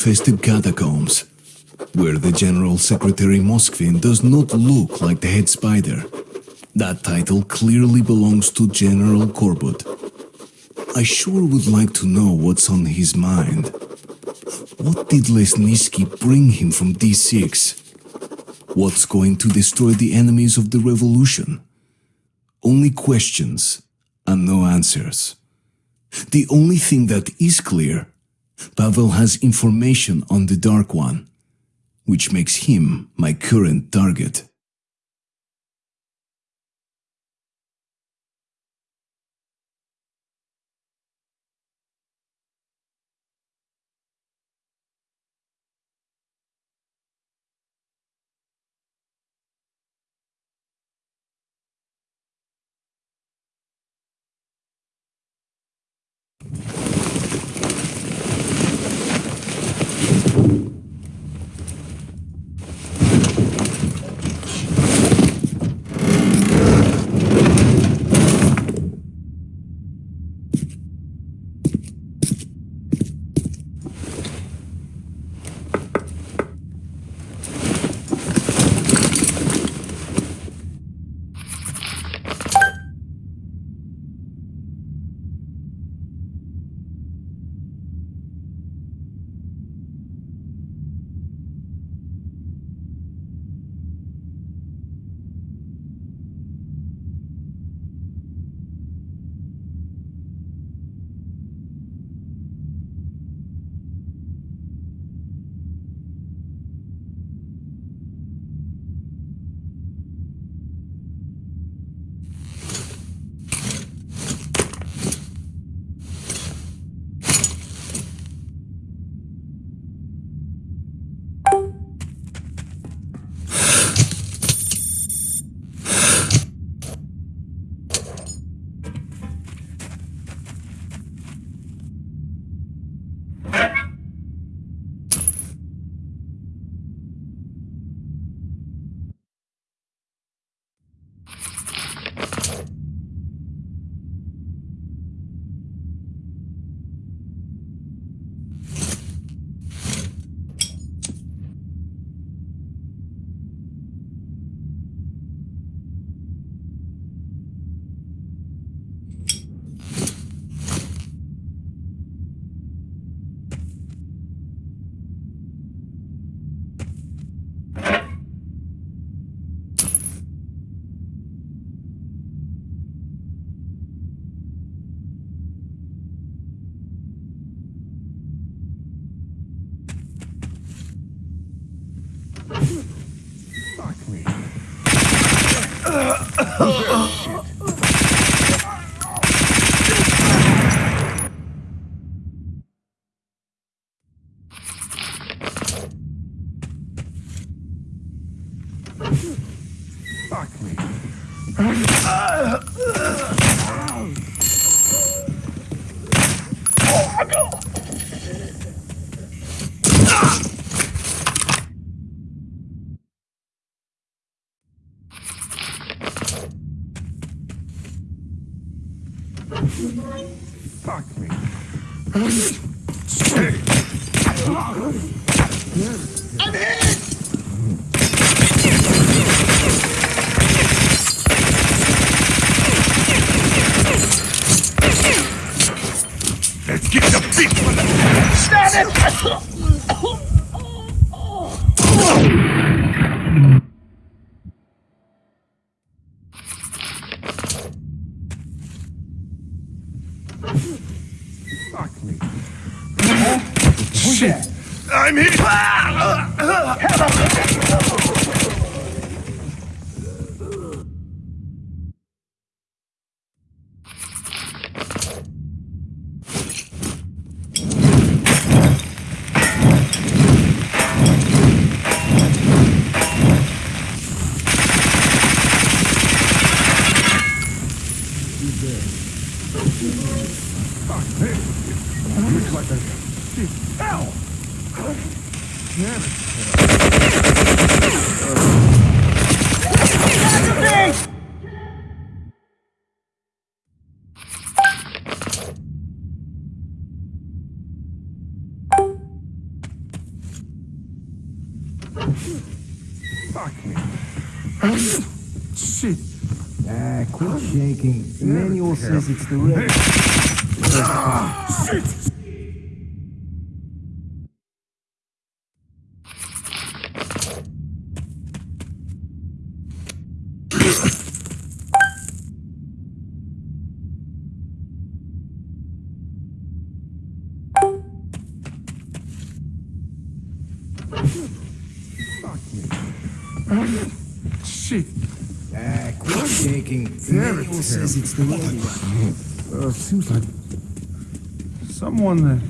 spider-infested catacombs, where the General Secretary Moskvin does not look like the head spider. That title clearly belongs to General Korbut. I sure would like to know what's on his mind. What did Lesnitsky bring him from D6? What's going to destroy the enemies of the revolution? Only questions and no answers. The only thing that is clear, Pavel has information on the Dark One, which makes him my current target. Yeah. Oh, oh. oh. Shaking. Manual says it's the red. Ah, shit. Fuck me. Shit. Ah, quit shaking. The Damn it, says it's the red one. Uh, seems like someone that.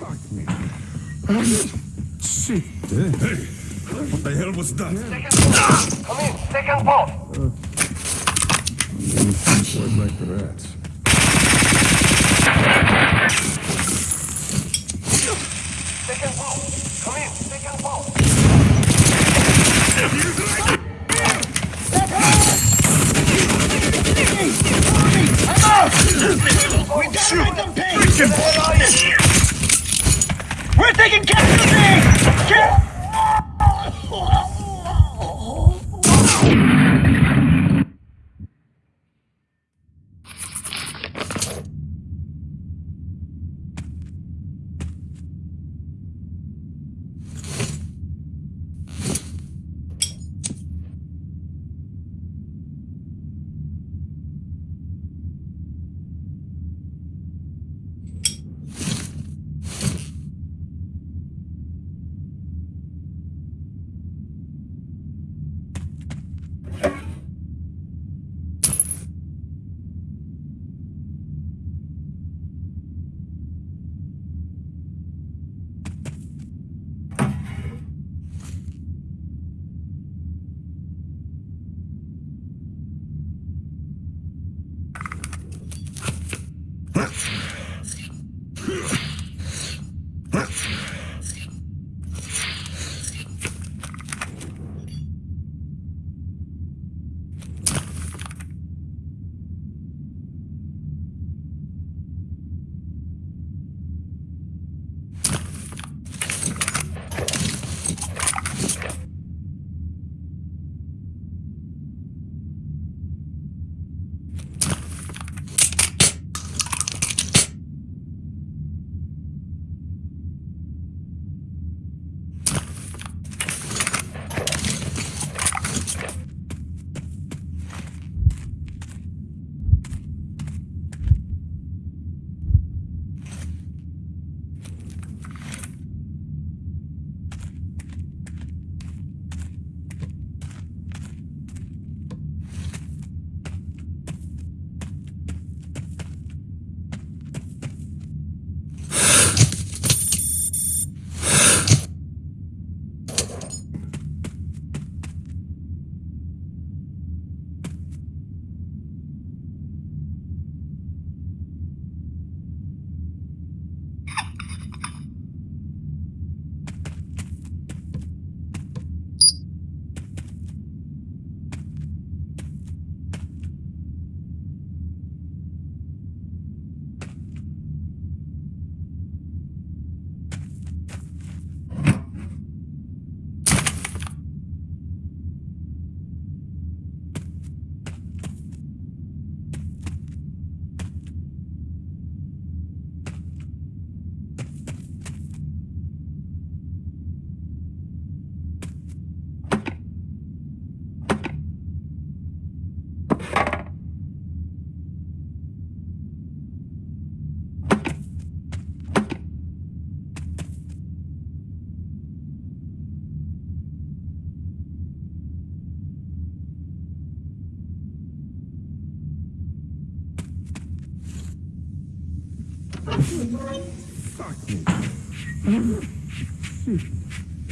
Fuck me. Shit. Hey, what the hell was that? Come in, second vault. Where's like the rats?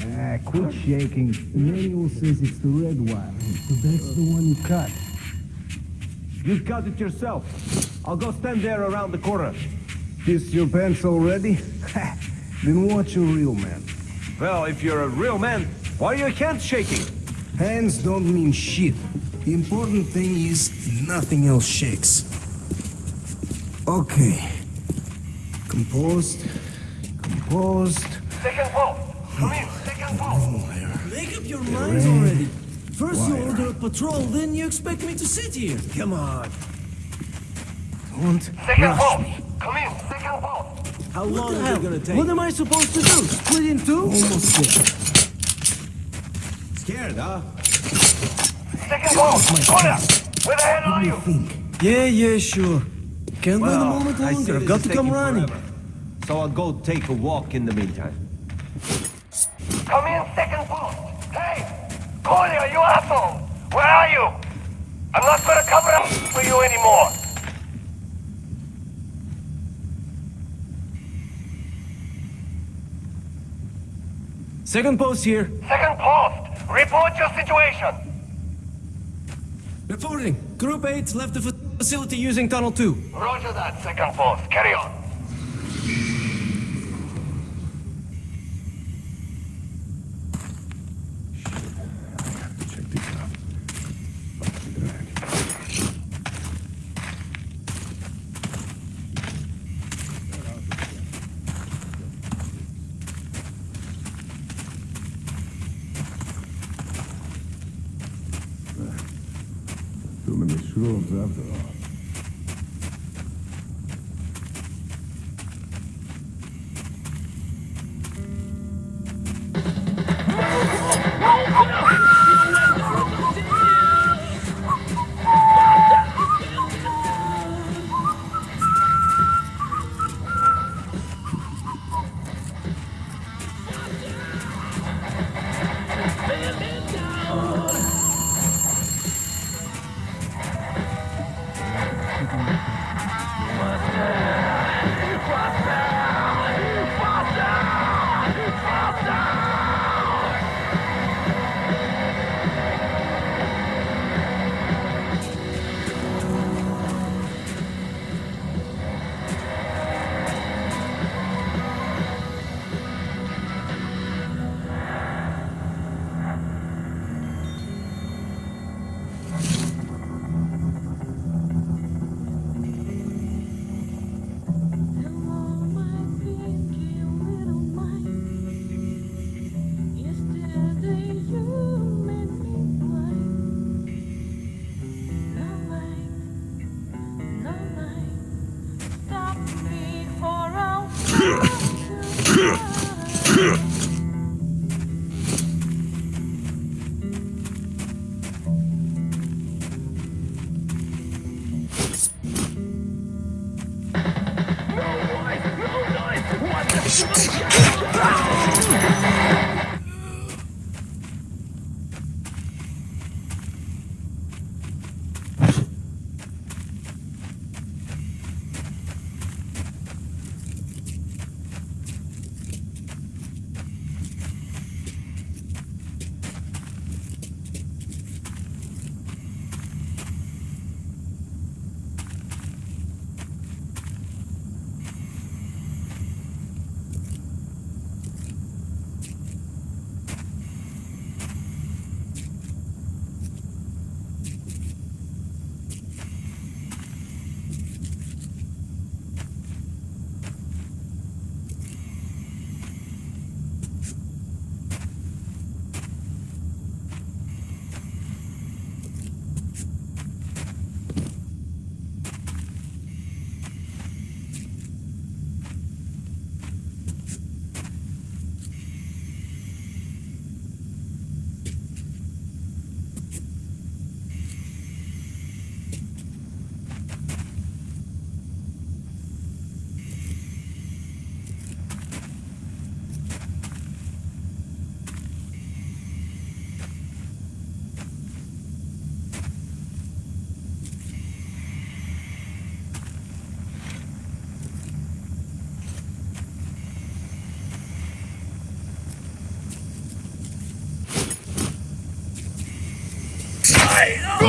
Ah, quit shaking. The manual says it's the red one. So that's the one you cut. You cut it yourself. I'll go stand there around the corner. This your pants already? Then watch a real man. Well, if you're a real man, why are your hands shaking? Hands don't mean shit. The important thing is nothing else shakes. Okay. Composed. Composed. Second post. Come in. Second post. Make up your minds already. First you order a patrol, then you expect me to sit here. Come on. Don't Second rush post. me. Come in. Second post. How What long are you gonna take? What am I supposed to do? Split in two? Almost there. Scared, huh? Second post. Corner. Where the hell are you? Think. Yeah, yeah, sure. Can't wait a Well, moment I see longer. Got to come running. forever. So I'll go take a walk in the meantime. Come in. Second post. Hey. Collier, you asshole. Where are you? I'm not gonna cover up for you anymore. Second post here. Second post. Report your situation. Reporting. Group 8 left the facility using Tunnel 2. Roger that, second post. Carry on. Hey!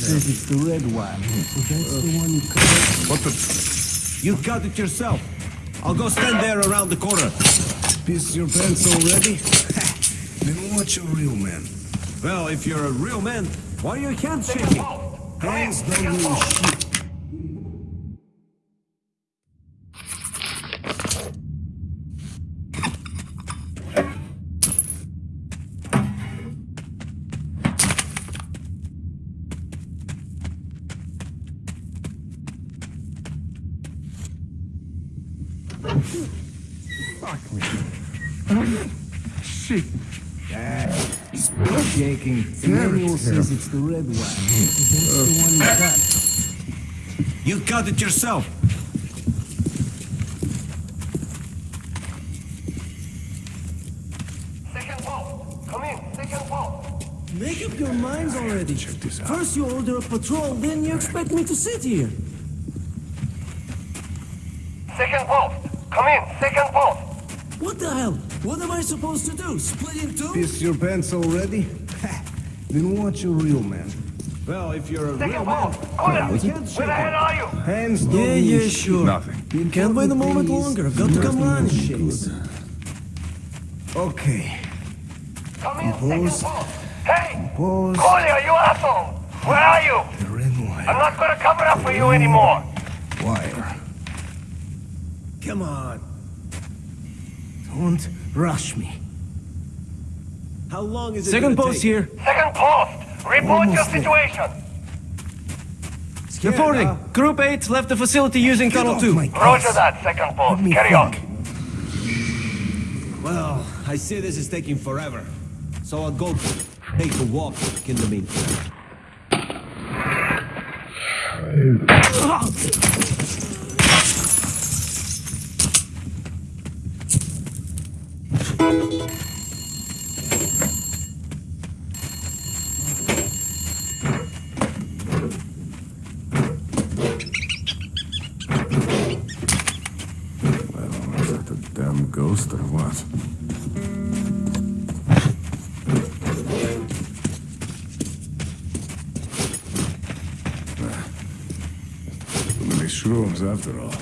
Says it's the red one. So that's the one you cut. What the? You cut it yourself. I'll go stand there around the corner. Piss your pants already? then watch a real man. Well, if you're a real man, why are your hands Second shaking? post. Come in, Hands don't second mean shit. Fuck me. Shit. Quit shaking. Manual says it's the red one. So that's the one you cut. You cut it yourself. Second post. Come in, second post. Make up your minds already. Check this out. First you order a patrol, then you expect me to sit here. Second post. Come in, second post. What the hell? What am I supposed to do? Split in two? Piss your pants already? Then watch a real man. Well, if you're a real man, post. Colin, your where the hell are you? Hands don't Yeah, mean yeah, shit. sure. Nothing. Can't wait a moment Please. longer. I've got to come running. Shakes. Okay. Come in, Compose. second post. Hey! Pause. Collier, you asshole! Where are you? The red I'm not gonna cover up for you anymore. Wire. Come on. Don't rush me. How long is it Second post take? here. Second post. Report your Almost there. situation. Scared, Reporting. huh? Group 8 left the facility using Tunnel off 2. my Roger that, second post. Let me Carry on. Well, I see this is taking forever. So I'll go take a walk in the meantime. I after all.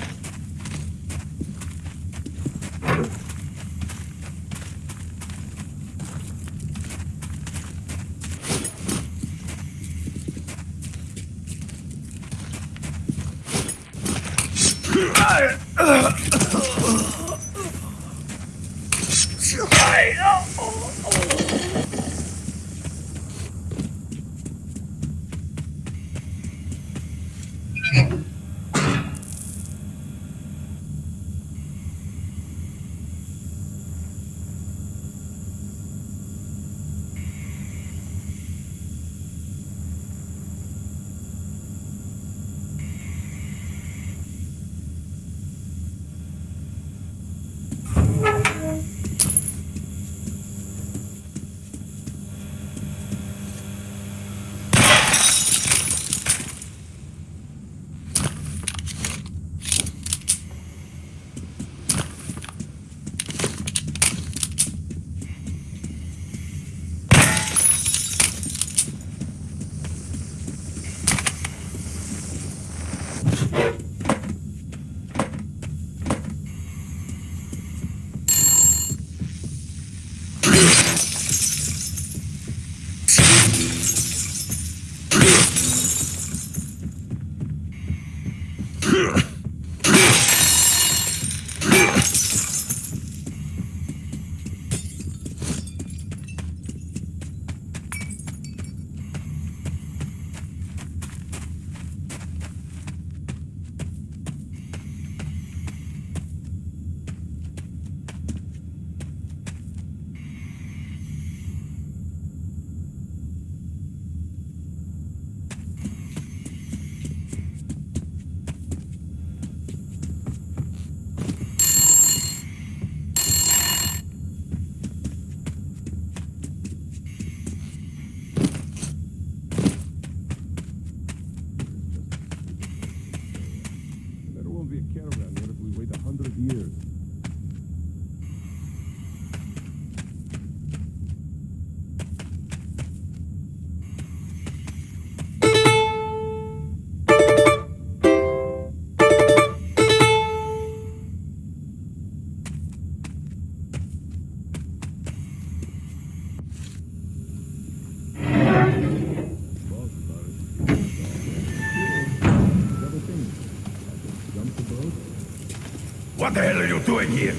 What the hell are you doing here?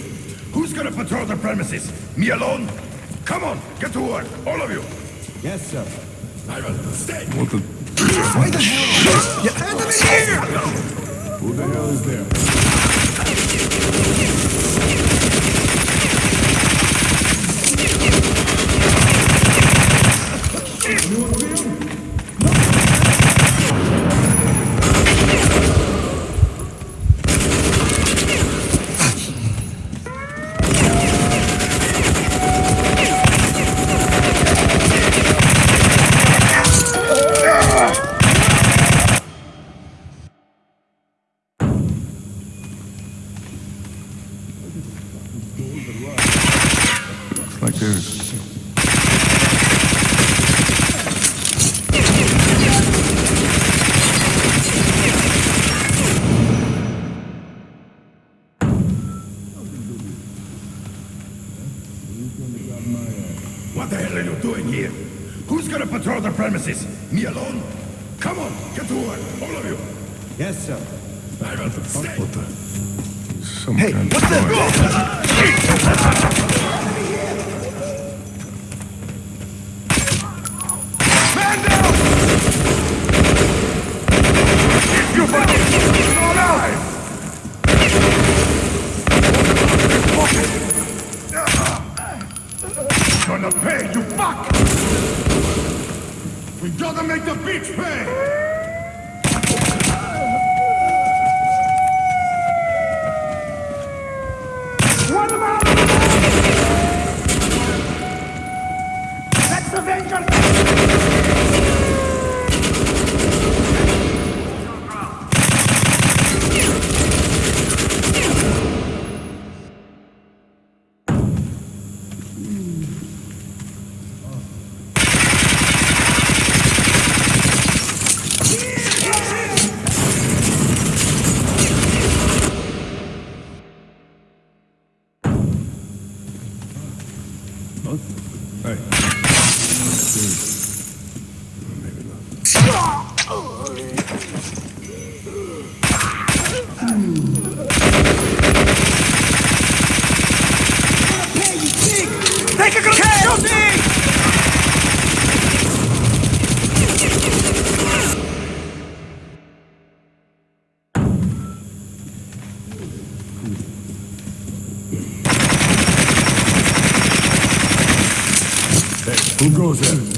Who's gonna patrol the premises? Me alone? Come on, get to work, all of you! Yes, sir. Ivan, stay! What the... Why the hell? Yeah. Enemy here! Who the hell is there? goes in.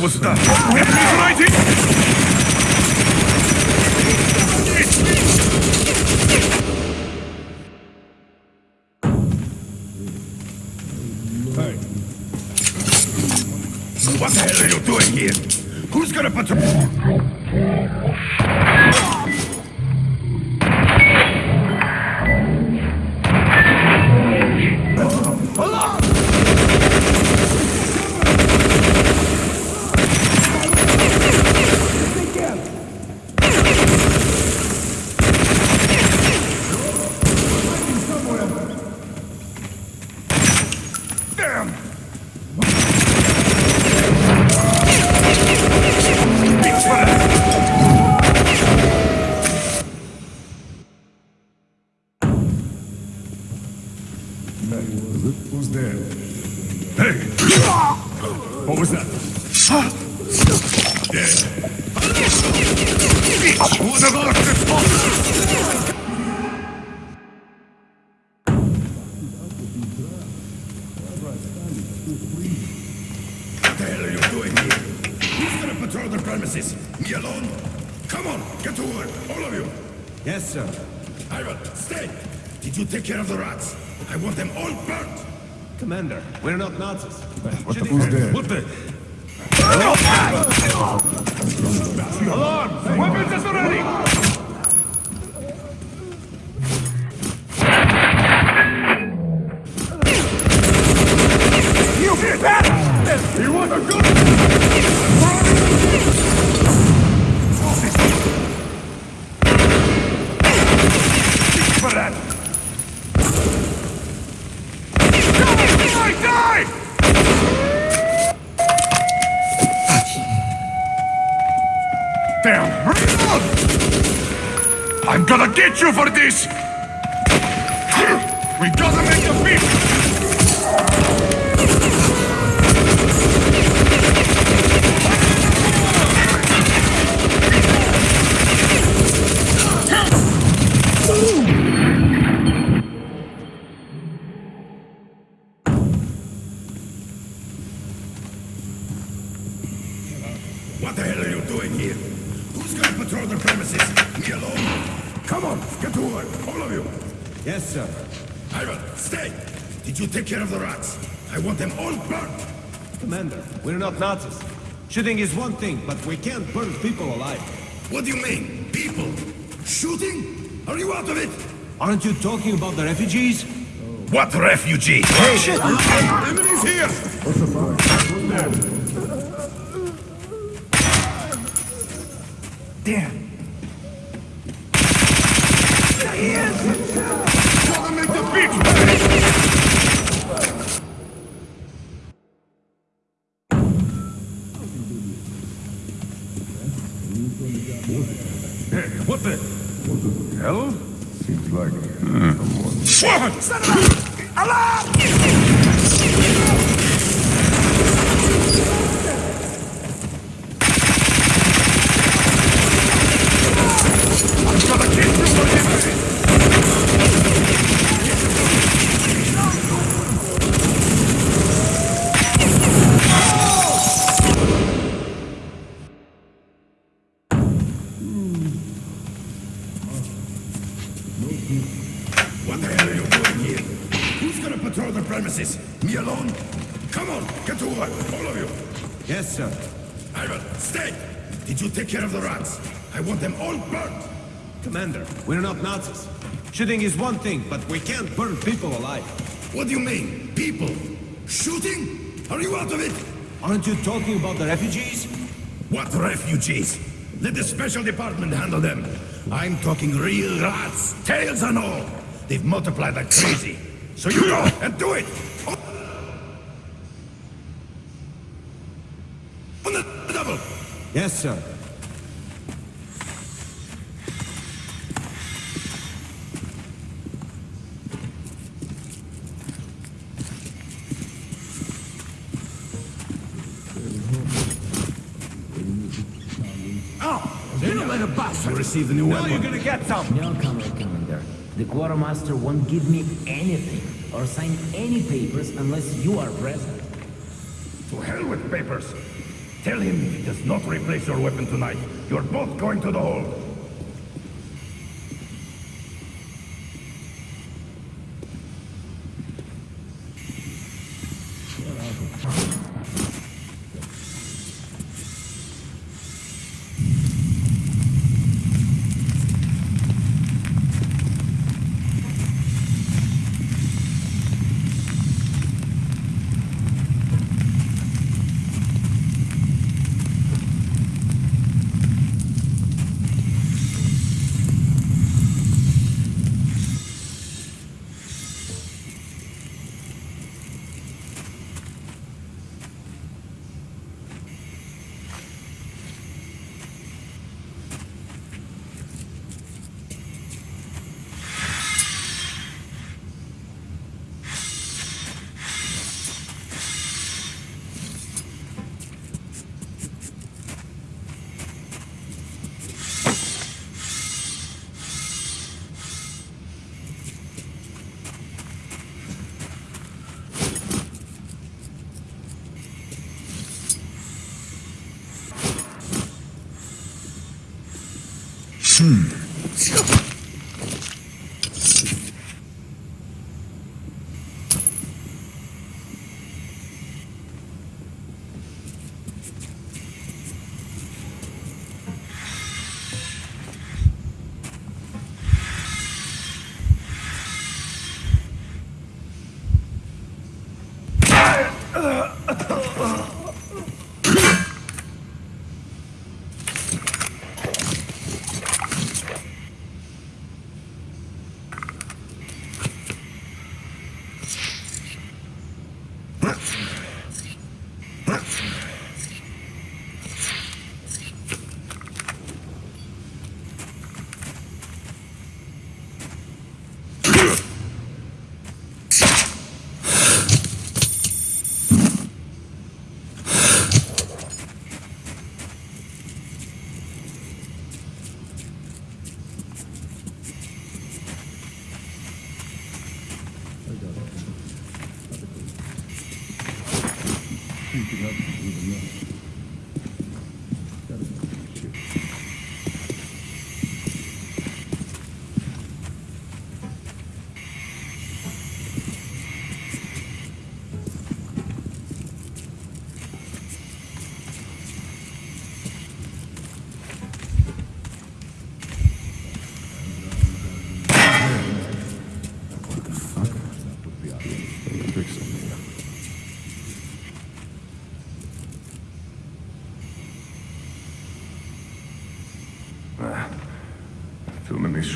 Wo ist das? Shooting is one thing, but we can't burn people alive. What do you mean? People? Shooting? Are you out of it? Aren't you talking about the refugees? What refugees? Hey, shit! Enemies here! Damn. Gotta make the beach! Hey, what the? Hell? Seems like What? Shooting is one thing, but we can't burn people alive. What do you mean? People? Shooting? Are you out of it? Aren't you talking about the refugees? What refugees? Let the special department handle them. I'm talking real rats, tails and all. They've multiplied like crazy. So you go and do it! On the double! Yes, sir. Then you let a bastard receive the new Now weapon. you're gonna get some! No, Comrade Commander. The quartermaster won't give me anything or sign any papers unless you are present. To hell with papers. Tell him if he does not replace your weapon tonight, you're both going to the hold.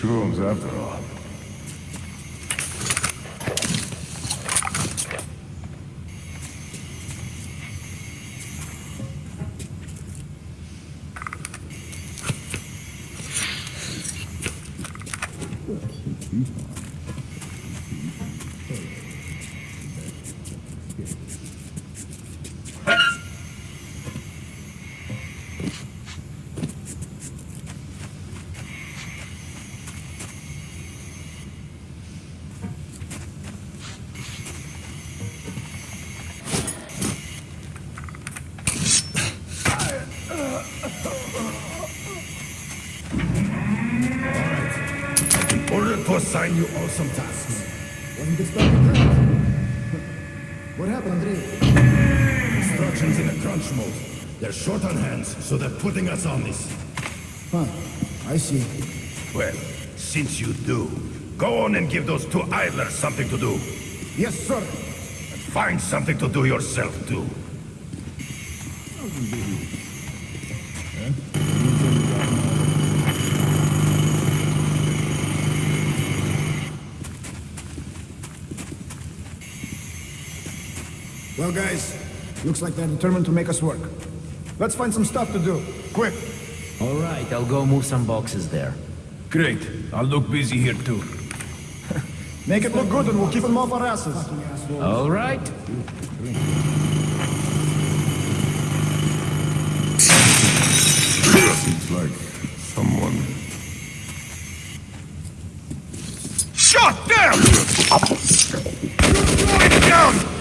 Too many shrooms all. Ordered to assign you all some tasks. That. What happened, Andrei? Instructions in a crunch mode. They're short on hands, so they're putting us on this. Huh. I see. Well, since you do, go on and give those two idlers something to do. Yes, sir. And find something to do yourself, too. Well, guys, looks like they're determined to make us work. Let's find some stuff to do. Quick. All right, I'll go move some boxes there. Great. I'll look busy here too. Make it look good and we'll keep them off our asses. All right. Seems like someone. Shut them! Get down!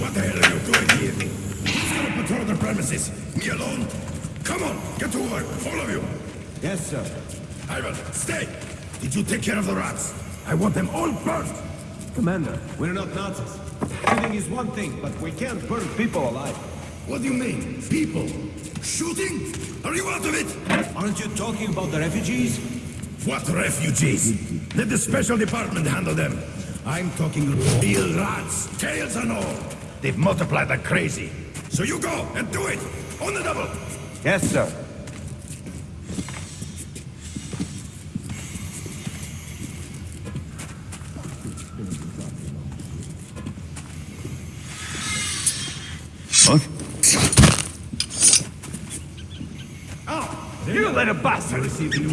What the hell are you doing here? Who's gonna patrol the premises? Me alone? Come on, get to work, all of you. Yes, sir. Ivan, stay! Did you take care of the rats? I want them all burnt! Commander, we're not Nazis. Shooting is one thing, but we can't burn people alive. What do you mean? People? Shooting? Are you out of it? Aren't you talking about the refugees? What refugees? Let the special department handle them. I'm talking real rats, tails and all. They've multiplied like crazy. So you go and do it! On the double! Yes, sir. What? You little bastard!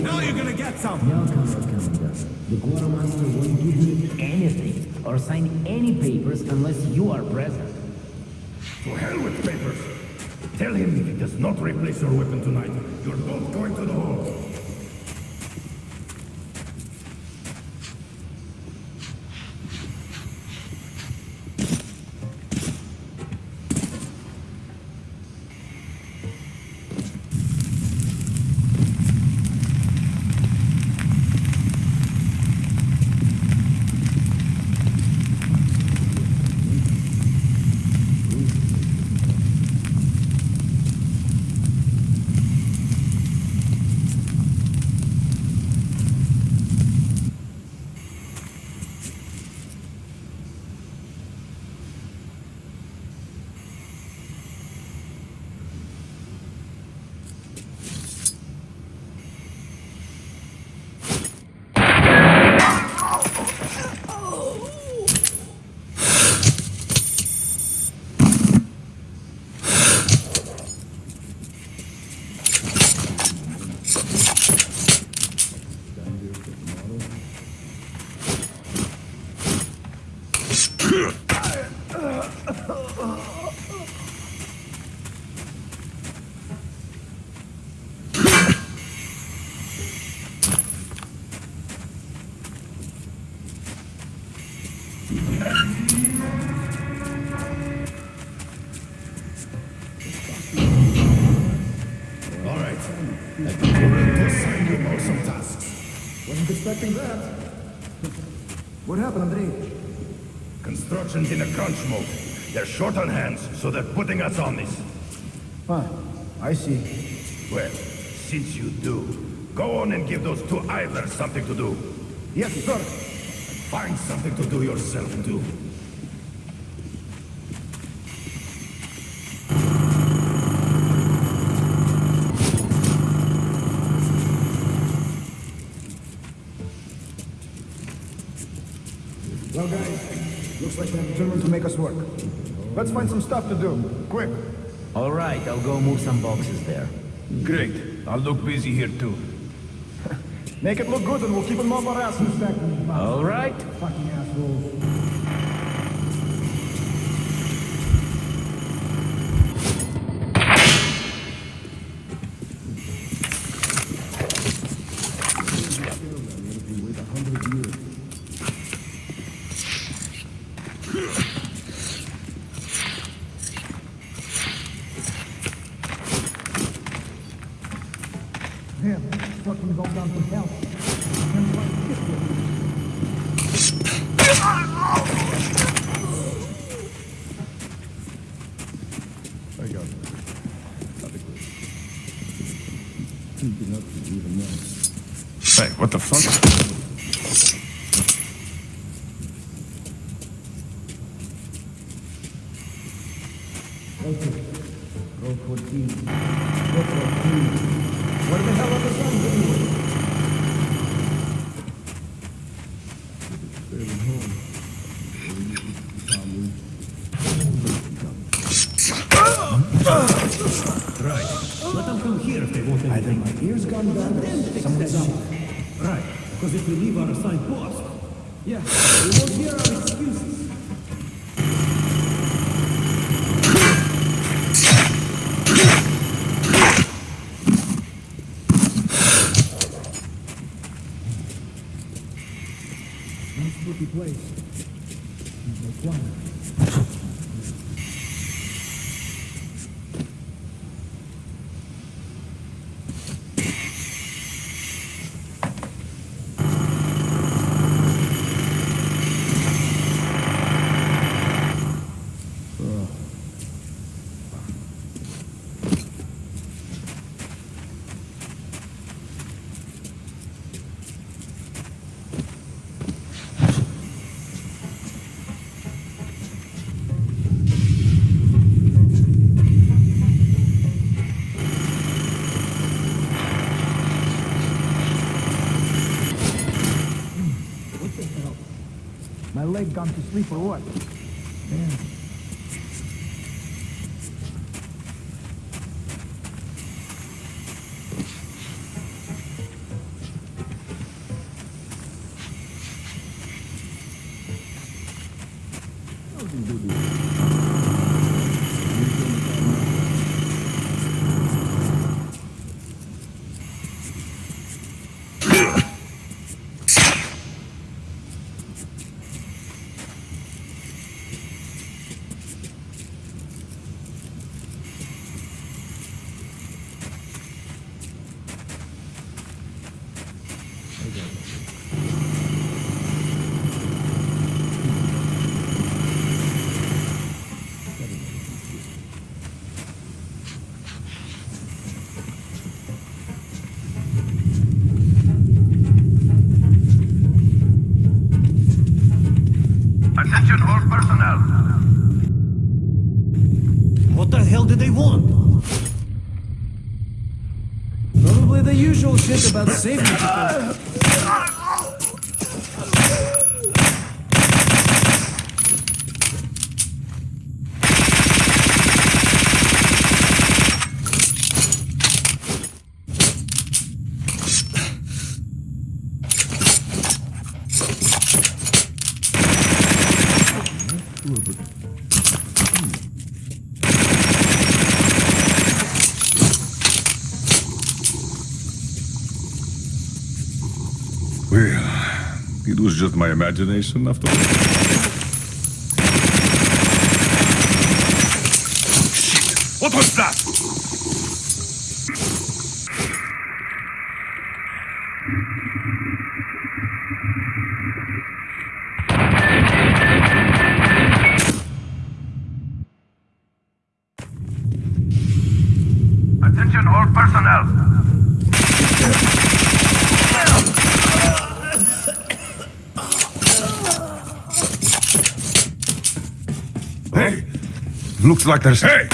Now you're gonna get some! No, Comrade Commander. The Quartermaster won't give me anything or sign any papers unless you are present. To hell with papers. Tell him if he does not replace your weapon tonight, you're both going to the hole. In a crunch mode. They're short on hands, so they're putting us on this. Huh, I see. Well, since you do, go on and give those two idlers something to do. Yes, sir. Find something to do yourself, too. Well, guys, looks like they're determined to make us work. Let's find some stuff to do. Quick. All right, I'll go move some boxes there. Great. I'll look busy here too. Make it look good and we'll keep them off our asses. All right. Fucking assholes. Damn, fucking all down to hell. I got it. Hey, what the fuck? Roll 14. Roll 14. Where the hell are the guns anyway? Let them come here if they want anything. my ears gone bad or something's up. Right, because if we leave our assigned post, yeah, we won't hear our excuses. Place. No quiet. Gone to sleep or what? Usual shit about safety. Well, it was just my imagination after all. Shit! What was that? Like there's... Hey!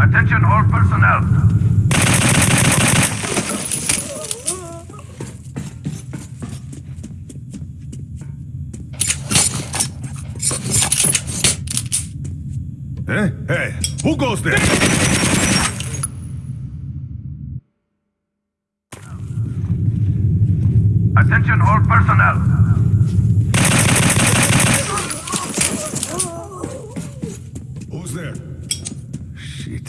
Attention all personnel. Hey, hey, who goes there? Attention all personnel. Who's there? Shit.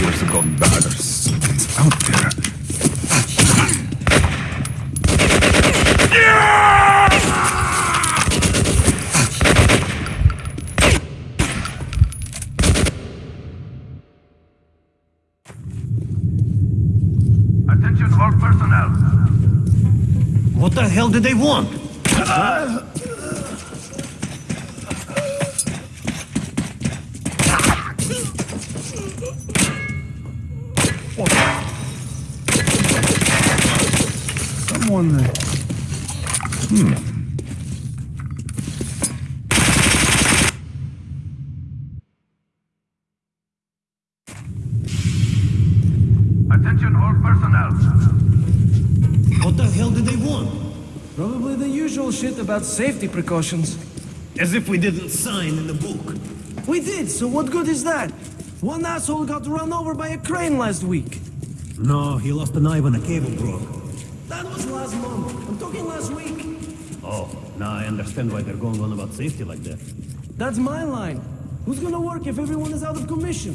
Years have gone bad. There's something's out there. Attention all personnel. What the did they want? Someone... uh, Hmm. Attention all personnel. What the hell did they want? Probably the usual shit about safety precautions. As if we didn't sign in the book. We did, so what good is that? One asshole got run over by a crane last week. No, he lost a knife when a cable broke. That was last month. I'm talking last week. Oh, now I understand why they're going on about safety like that. That's my line. Who's gonna work if everyone is out of commission?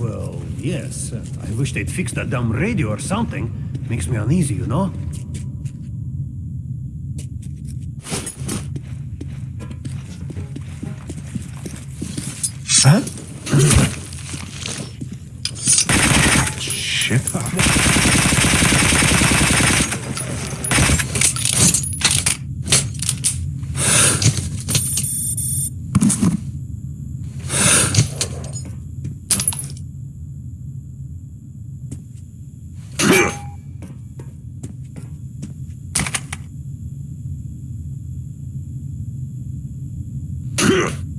Well, yes. I wish they'd fix that damn radio or something. Makes me uneasy, you know? Yeah.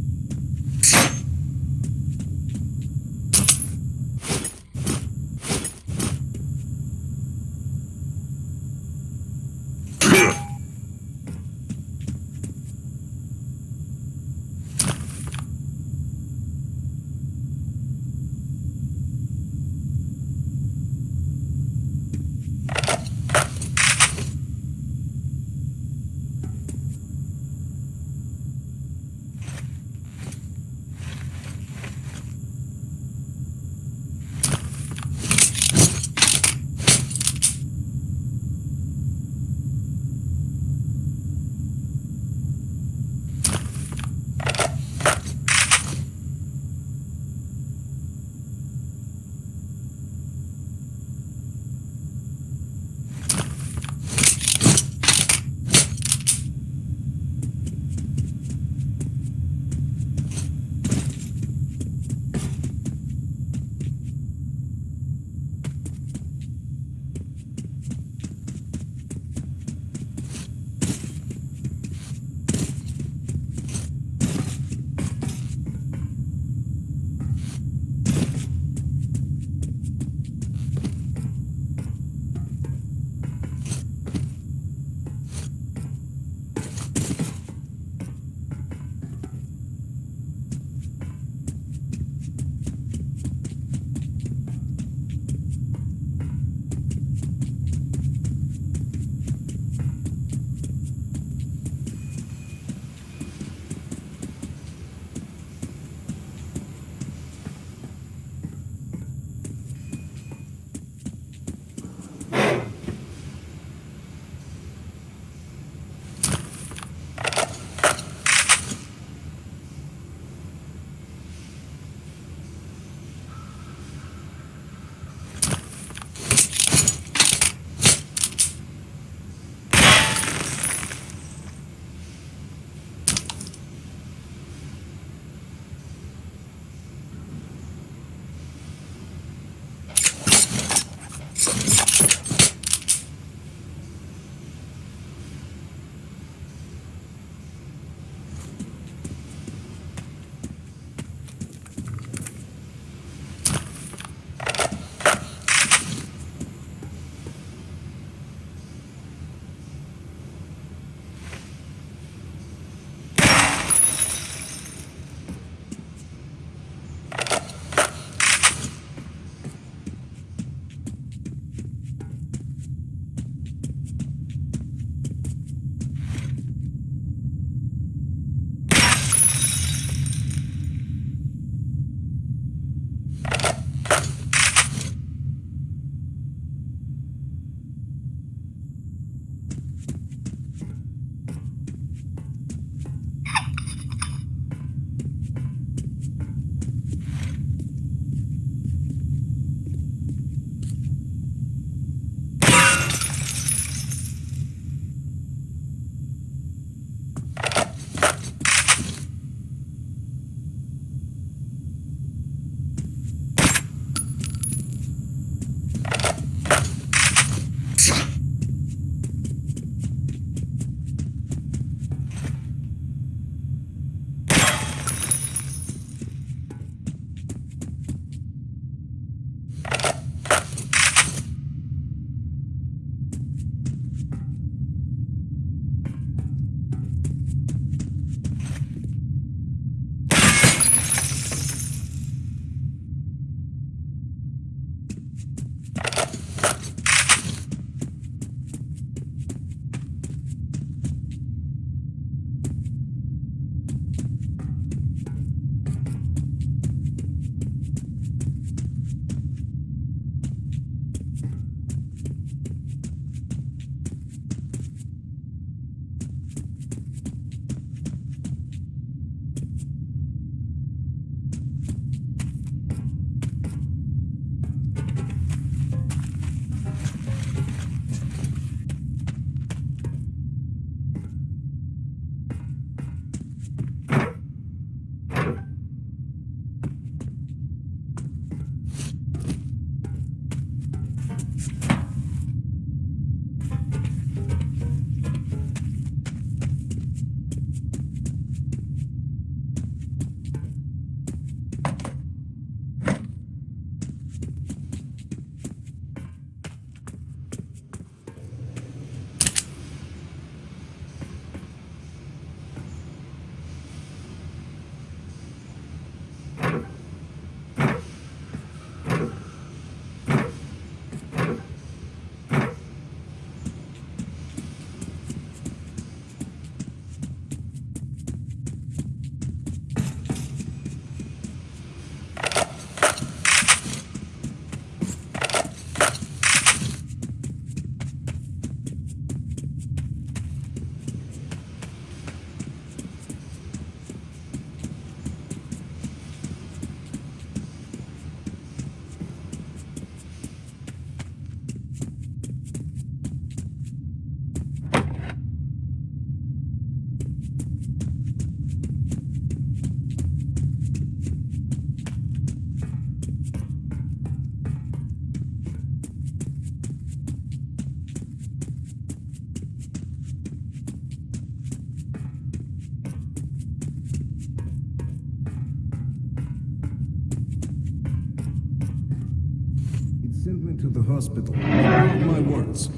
Hospital. Mark my words.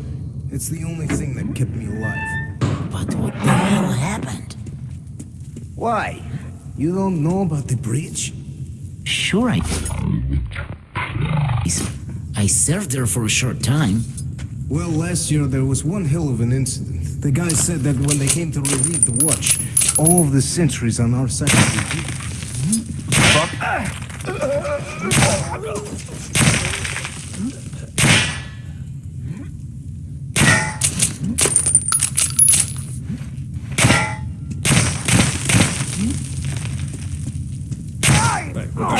It's the only thing that kept me alive. But what the hell happened? Why? You don't know about the bridge? Sure, I. Do. I served there for a short time. Well, last year there was one hell of an incident. The guy said that when they came to relieve the watch, all of the sentries on our side of the beat.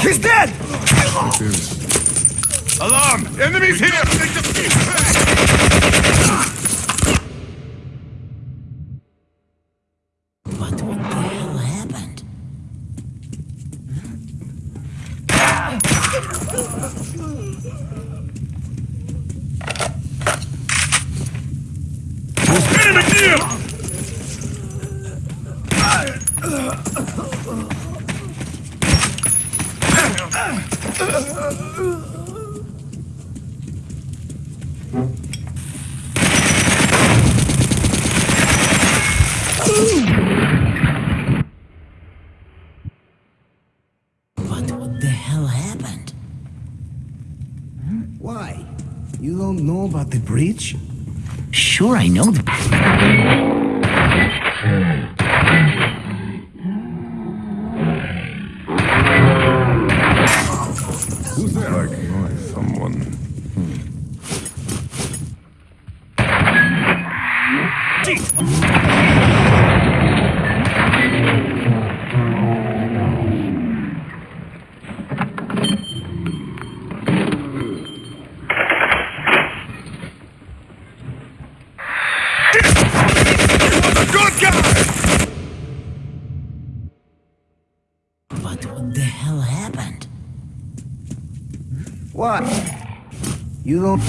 He's dead! Alarm! Enemies here! But what the hell happened? Enemy here! But what the hell happened? Why? You don't know about What? You don't.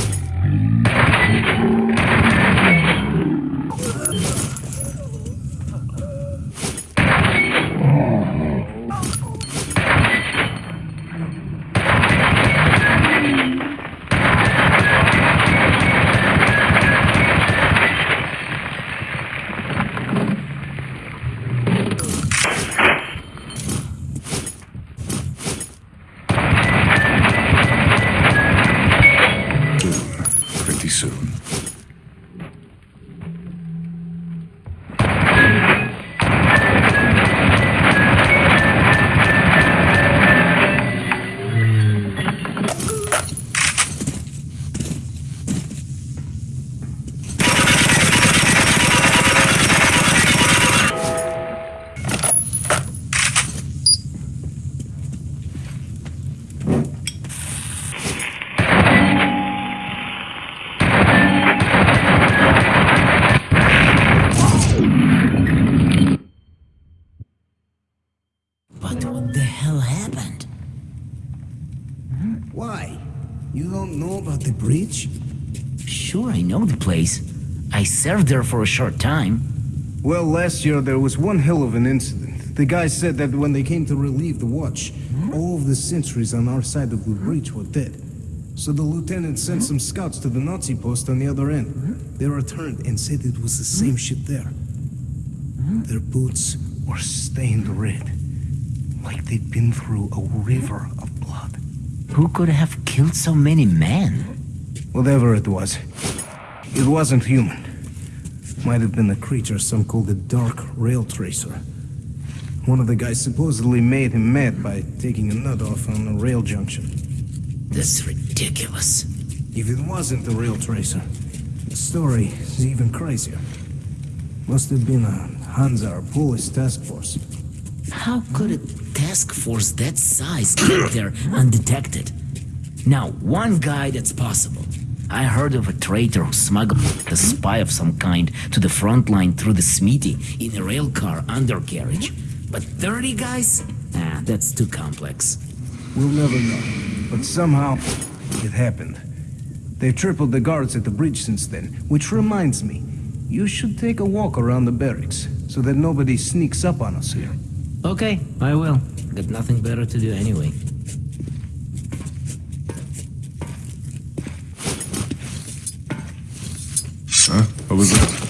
Served there for a short time. Well, last year there was one hell of an incident. The guy said that when they came to relieve the watch, all of the sentries on our side of the breach were dead. So the lieutenant sent some scouts to the Nazi post on the other end. They returned and said it was the same shit there. Their boots were stained red, like they'd been through a river of blood. Who could have killed so many men? Whatever it was, it wasn't human. Might have been a creature some called the Dark Rail Tracer. One of the guys supposedly made him mad by taking a nut off on a rail junction. This is ridiculous. If it wasn't the Rail Tracer, the story is even crazier. Must have been a Hansa or Polis task force. How could a task force that size get there undetected? Now, one guy that's possible. I heard of a traitor who smuggled a spy of some kind to the front line through the Smithy in a railcar undercarriage. But 30 guys? Nah, that's too complex. We'll never know. But somehow, it happened. They've tripled the guards at the bridge since then, which reminds me, you should take a walk around the barracks, so that nobody sneaks up on us here. Okay, I will. Got nothing better to do anyway. Huh? What was that?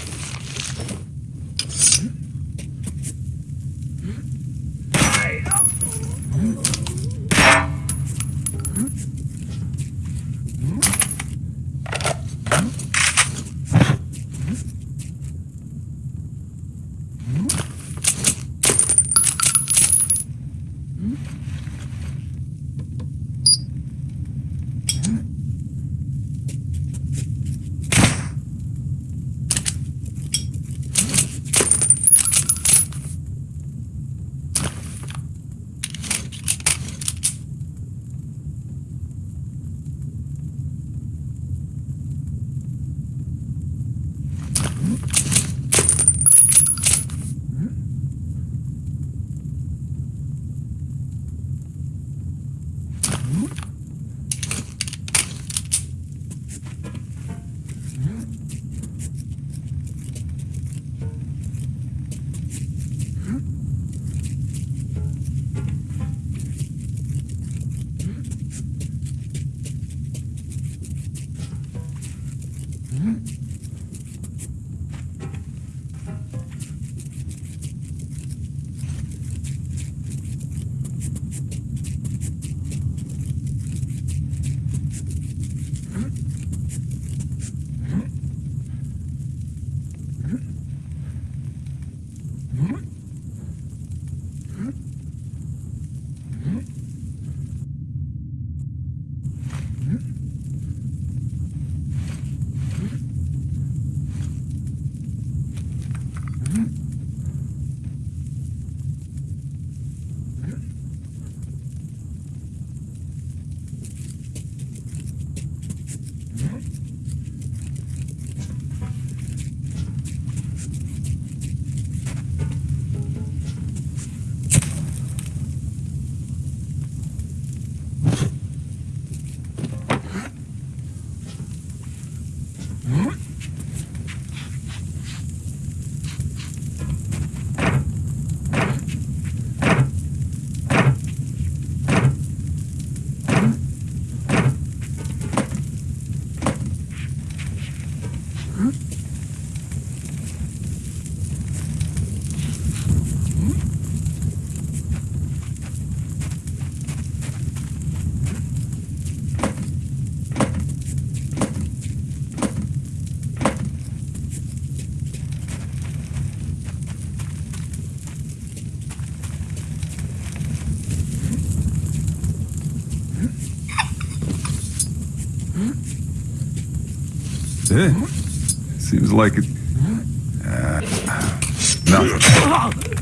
Seems like it. Uh, nothing.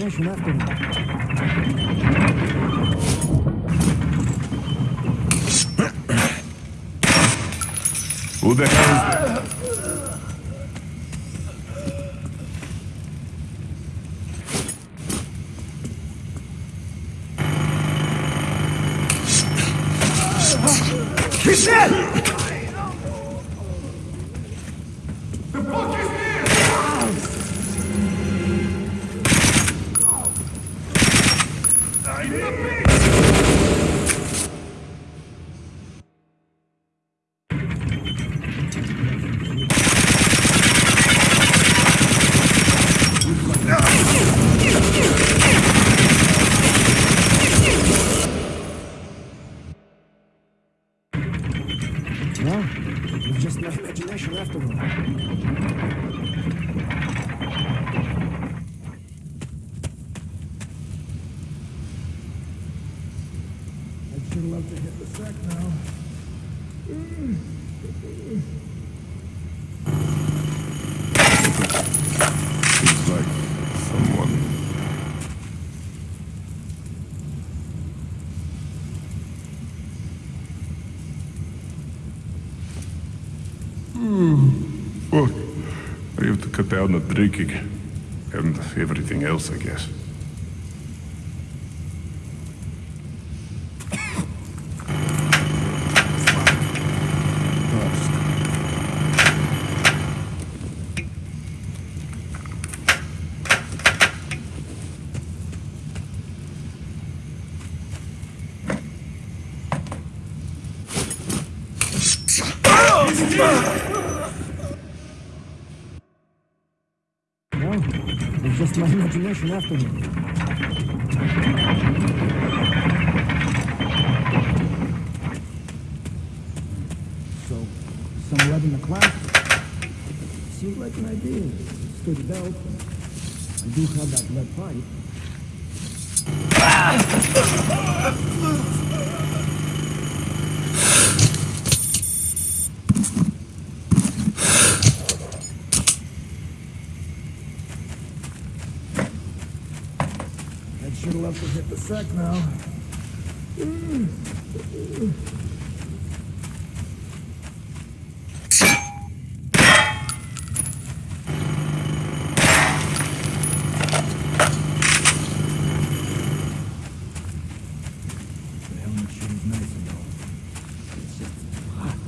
Just my imagination after drinking. And everything else, I guess. Well, it's just after all. So, some lead in the class? Seems like an idea. Sturdy belt. I do have that lead pipe. Sack now. The helmet sure is nice and all. It's just hot.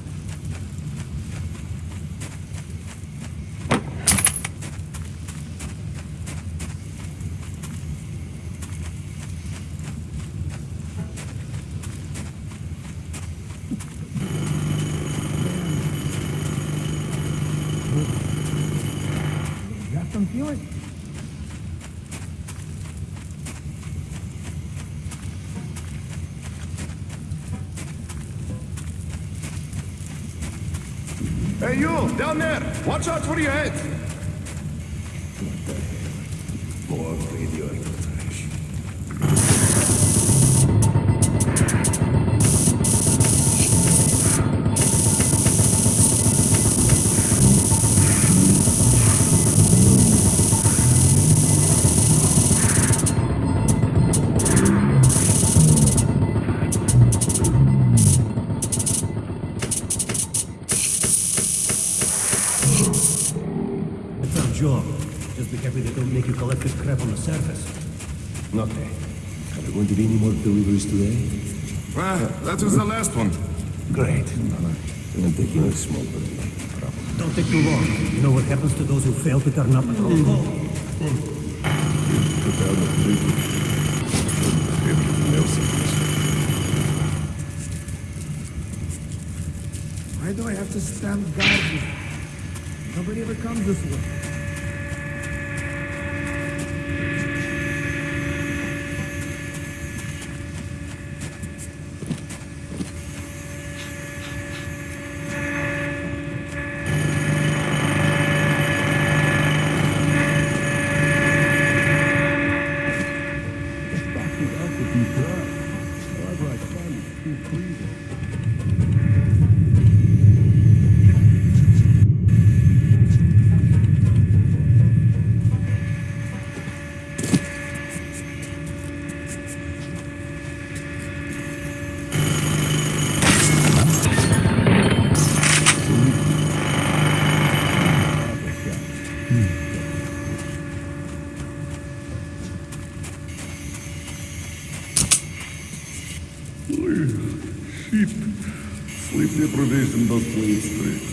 Hey, you, down there! Watch out for your head! Don't take. You know what happens to those who fail to turn up at this. Why do I have to stand guard here? Nobody ever comes this way. Shit. Sleep deprivation does play its tricks.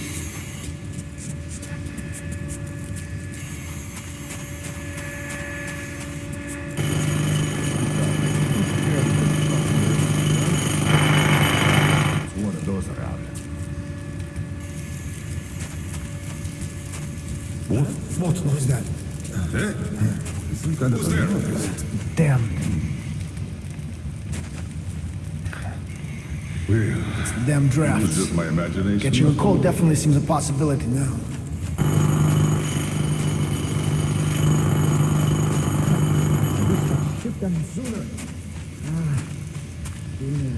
One of those around. What? What was that? Eh? Some kind Who's there? Damn. Well, It's the damn it was drafts. just my imagination. Catching a cold definitely seems a possibility now. Ship them sooner. Ah, sooner.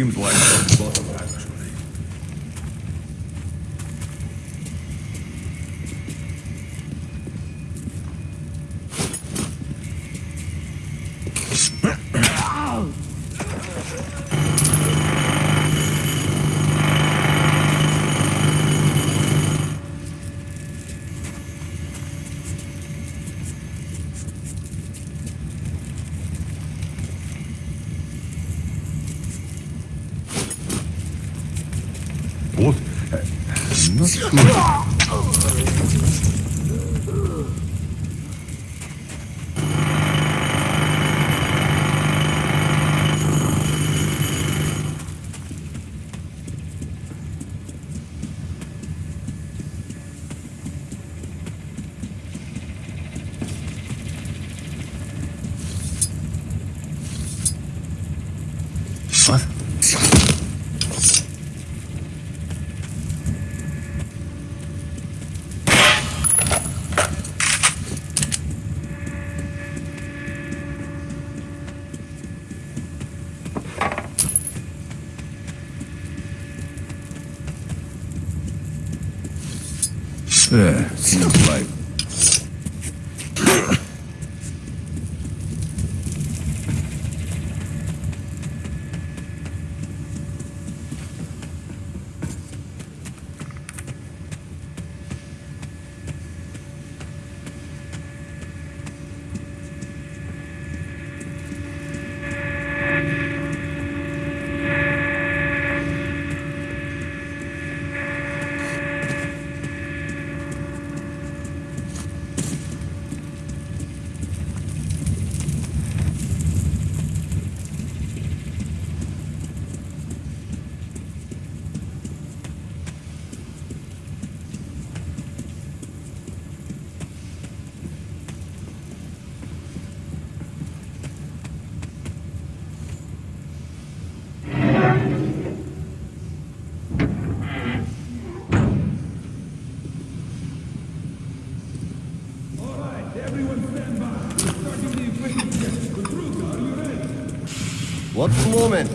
Seems like the bottom, actually. What? I'm not sure. What? Yeah, seems like. What moment?